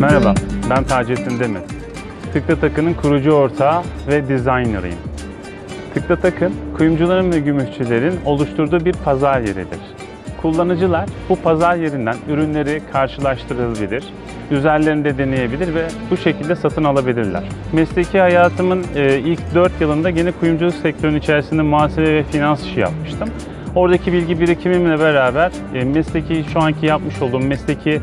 Merhaba, ben Taceddin Demir. Tıkla Takı'nın kurucu ortağı ve designer'ıyım. Tıkla Takı, kuyumcuların ve gümüşçülerin oluşturduğu bir pazar yeridir. Kullanıcılar bu pazar yerinden ürünleri karşılaştırabilir, üzerlerinde deneyebilir ve bu şekilde satın alabilirler. Mesleki hayatımın e, ilk 4 yılında gene kuyumculuk sektörünün içerisinde muhasebe ve finans işi yapmıştım. Oradaki bilgi birikimimle beraber e, mesleki şu anki yapmış olduğum mesleki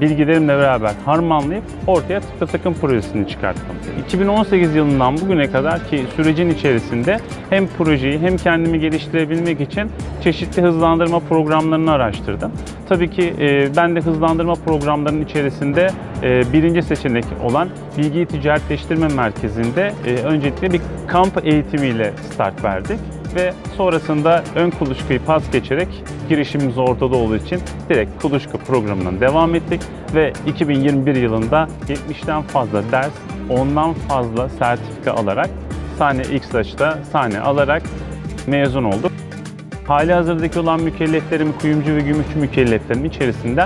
bilgilerimle beraber harmanlayıp ortaya tıkla takım projesini çıkarttım. 2018 yılından bugüne kadar ki sürecin içerisinde hem projeyi hem kendimi geliştirebilmek için çeşitli hızlandırma programlarını araştırdım. Tabii ki e, ben de hızlandırma programlarının içerisinde e, birinci seçenek olan Bilgi Ticaretleştirme Merkezi'nde e, öncelikle bir kamp eğitimiyle start verdik ve sonrasında ön kuluçkayı pas geçerek girişimimiz ortada olduğu için direkt kuluçka programından devam ettik ve 2021 yılında 70'ten fazla ders, ondan fazla sertifika alarak sahne X'laş'ta sahne alarak mezun olduk. Hali hazırdaki olan mükelleflerim, kuyumcu ve gümüşçü mükelleflerim içerisinde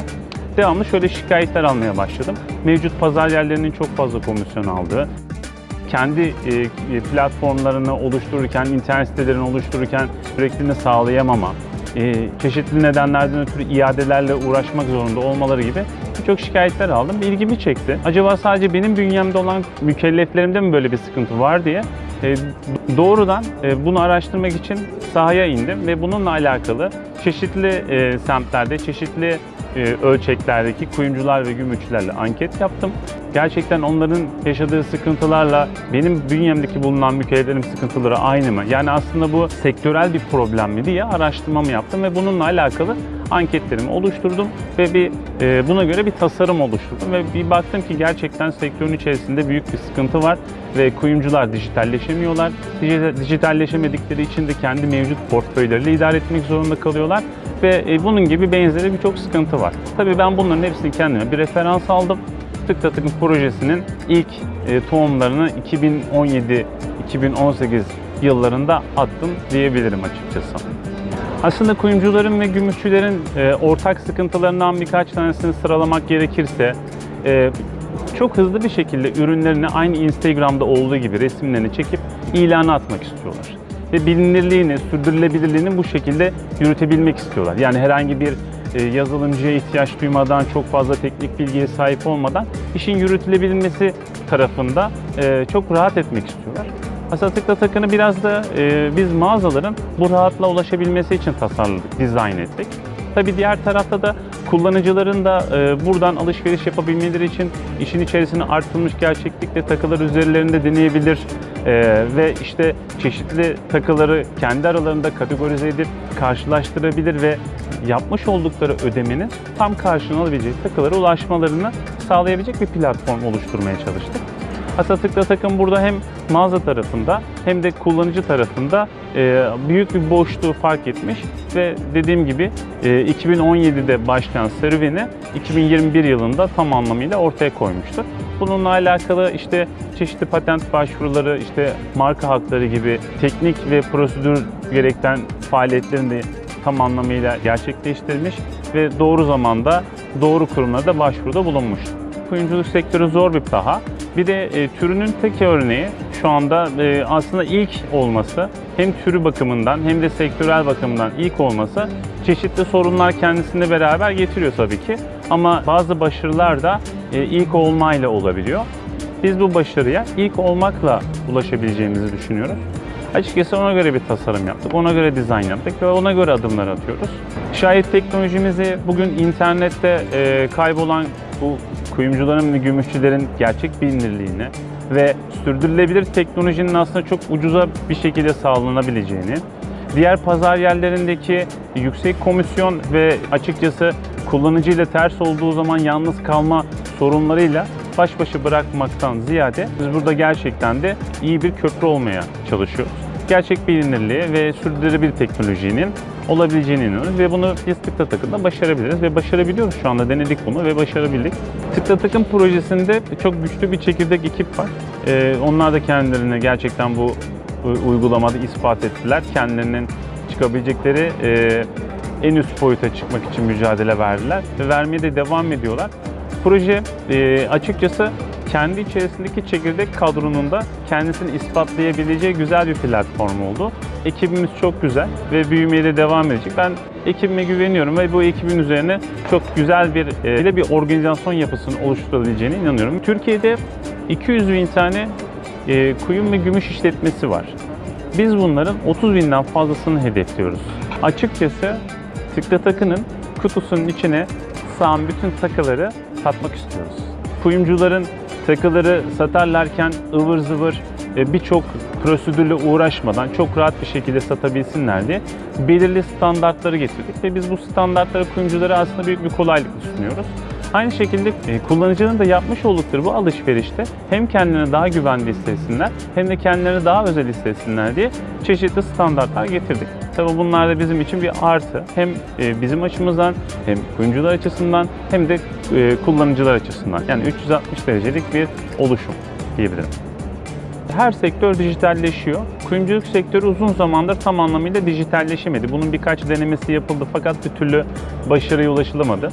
devamlı şöyle şikayetler almaya başladım. Mevcut pazar yerlerinin çok fazla komisyon aldığı, kendi e, platformlarını oluştururken, internet sitelerini oluştururken sürekliliğini sağlayamama, e, çeşitli nedenlerden ötürü iadelerle uğraşmak zorunda olmaları gibi birçok şikayetler aldım. İlgimi çekti. Acaba sadece benim bünyemde olan mükelleflerimde mi böyle bir sıkıntı var diye e, doğrudan e, bunu araştırmak için sahaya indim ve bununla alakalı çeşitli e, semtlerde, çeşitli e, ölçeklerdeki kuyumcular ve gümüşçülerle anket yaptım. Gerçekten onların yaşadığı sıkıntılarla benim bünyemdeki bulunan mükelleflerin sıkıntıları aynı mı? Yani aslında bu sektörel bir problem mi diye araştırmamı yaptım ve bununla alakalı anketlerimi oluşturdum ve bir e, buna göre bir tasarım oluşturdum ve bir baktım ki gerçekten sektörün içerisinde büyük bir sıkıntı var ve kuyumcular dijitalleşemiyorlar. Dijital- Dijitalleşemedikleri için de kendi mevcut portföyleriyle idare etmek zorunda kalıyorlar ve e, bunun gibi benzeri birçok sıkıntı var. Tabii ben bunların hepsini kendime bir referans aldım. Tıkla Tıkın projesinin ilk e, tohumlarını 2017-2018 yıllarında attım diyebilirim açıkçası. Aslında kuyumcuların ve gümüşçülerin e, ortak sıkıntılarından birkaç tanesini sıralamak gerekirse e, çok hızlı bir şekilde ürünlerini aynı Instagram'da olduğu gibi resimlerini çekip ilana atmak istiyorlar. Ve bilinirliğini, sürdürülebilirliğini bu şekilde yürütebilmek istiyorlar. Yani herhangi bir yazılımcıya ihtiyaç duymadan, çok fazla teknik bilgiye sahip olmadan işin yürütülebilmesi tarafında e, çok rahat etmek istiyorlar. Aslında tıkla takını biraz da e, biz mağazaların bu rahatla ulaşabilmesi için tasarladık, dizayn ettik. Tabii diğer tarafta da kullanıcıların da e, buradan alışveriş yapabilmeleri için işin içerisine artırılmış gerçeklikle takılar üzerlerinde deneyebilir e, ve işte çeşitli takıları kendi aralarında kategorize edip karşılaştırabilir ve yapmış oldukları ödemenin tam karşılığını alabileceği takılara ulaşmalarını sağlayabilecek bir platform oluşturmaya çalıştık. Tıkla takım burada hem mağaza tarafında hem de kullanıcı tarafında e, büyük bir boşluğu fark etmiş ve dediğim gibi e, 2017'de başlayan serüveni 2021 yılında tam anlamıyla ortaya koymuştur. Bununla alakalı işte çeşitli patent başvuruları, işte marka hakları gibi teknik ve prosedür gerektiren faaliyetlerini tam anlamıyla gerçekleştirmiş ve doğru zamanda doğru kurumlara da başvuruda bulunmuş. Kuyumculuk sektörü zor bir saha. Bir de e, türünün tek örneği şu anda e, aslında ilk olması hem türü bakımından hem de sektörel bakımdan ilk olması çeşitli sorunlar kendisinde beraber getiriyor tabii ki. Ama bazı başarılar da e, ilk olmayla olabiliyor. Biz bu başarıya ilk olmakla ulaşabileceğimizi düşünüyoruz. Açıkçası ona göre bir tasarım yaptık, ona göre dizayn yaptık ve ona göre adımlar atıyoruz. Şayet teknolojimizi bugün internette e, kaybolan bu kuyumcuların ve gümüşçülerin gerçek bilinirliğini ve sürdürülebilir teknolojinin aslında çok ucuza bir şekilde sağlanabileceğini, diğer pazar yerlerindeki yüksek komisyon ve açıkçası kullanıcıyla ters olduğu zaman yalnız kalma sorunlarıyla baş başa bırakmaktan ziyade biz burada gerçekten de iyi bir köprü olmaya çalışıyoruz. Gerçek bilinirliği ve sürdürülebilir teknolojinin olabileceğine inanıyoruz ve bunu biz tıkla takımda başarabiliriz ve başarabiliyoruz şu anda denedik bunu ve başarabildik. Tıkla takım projesinde çok güçlü bir çekirdek ekip var. Ee, onlar da kendilerini gerçekten bu uygulamada ispat ettiler. Kendilerinin çıkabilecekleri e, en üst boyuta çıkmak için mücadele verdiler ve vermeye de devam ediyorlar. proje e, açıkçası kendi içerisindeki çekirdek kadronun kendisini ispatlayabileceği güzel bir platform oldu. Ekibimiz çok güzel ve büyümeye de devam edecek. Ben ekibime güveniyorum ve bu ekibin üzerine çok güzel bir e, bir, organizasyon yapısını oluşturabileceğine inanıyorum. Türkiye'de 200 bin tane e, kuyum ve gümüş işletmesi var. Biz bunların 30 binden fazlasını hedefliyoruz. Açıkçası Tıkla Takı'nın kutusunun içine sığan bütün takıları satmak istiyoruz. Kuyumcuların takıları satarlarken ıvır zıvır birçok prosedürle uğraşmadan çok rahat bir şekilde satabilsinler diye belirli standartları getirdik ve biz bu standartları kuyumculara aslında büyük bir kolaylık sunuyoruz. Aynı şekilde e, kullanıcının da yapmış oldukları bu alışverişte hem kendilerini daha güvende hissetsinler hem de kendilerini daha özel hissetsinler diye çeşitli standartlar getirdik. Tabii bunlar da bizim için bir artı. Hem e, bizim açımızdan hem kuyumcular açısından hem de e, kullanıcılar açısından. Yani 360 derecelik bir oluşum diyebilirim. Her sektör dijitalleşiyor. Kuyumculuk sektörü uzun zamandır tam anlamıyla dijitalleşemedi. Bunun birkaç denemesi yapıldı fakat bir türlü başarıya ulaşılamadı.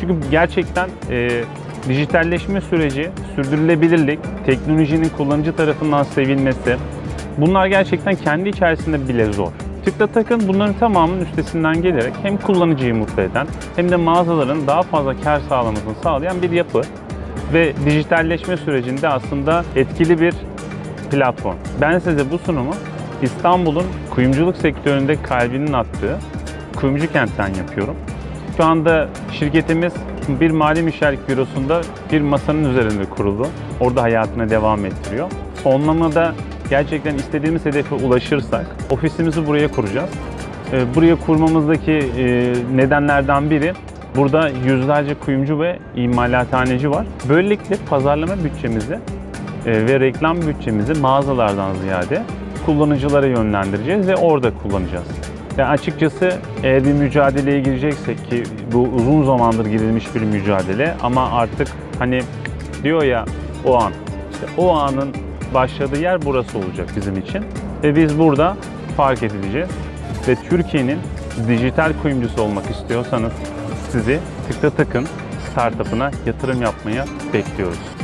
Çünkü gerçekten e, dijitalleşme süreci, sürdürülebilirlik, teknolojinin kullanıcı tarafından sevilmesi bunlar gerçekten kendi içerisinde bile zor. Tıkla Takın bunların tamamının üstesinden gelerek hem kullanıcıyı mutlu eden hem de mağazaların daha fazla kar sağlamasını sağlayan bir yapı ve dijitalleşme sürecinde aslında etkili bir platform. Ben size bu sunumu İstanbul'un kuyumculuk sektöründe kalbinin attığı Kuyumcu Kent'ten yapıyorum. Şu anda şirketimiz bir mali müşavirlik bürosunda bir masanın üzerinde kuruldu. Orada hayatına devam ettiriyor. Sonlamada gerçekten istediğimiz hedefe ulaşırsak ofisimizi buraya kuracağız. Ee, Buraya kurmamızdaki e, nedenlerden biri burada yüzlerce kuyumcu ve imalathaneci var. Böylelikle pazarlama bütçemizi ve reklam bütçemizi mağazalardan ziyade kullanıcılara yönlendireceğiz ve orada kullanacağız. Yani açıkçası eğer bir mücadeleye gireceksek ki bu uzun zamandır girilmiş bir mücadele ama artık hani diyor ya o an işte o anın başladığı yer burası olacak bizim için ve biz burada fark edileceğiz ve Türkiye'nin dijital kuyumcusu olmak istiyorsanız sizi Tıkla Takın startup'ına yatırım yapmaya bekliyoruz.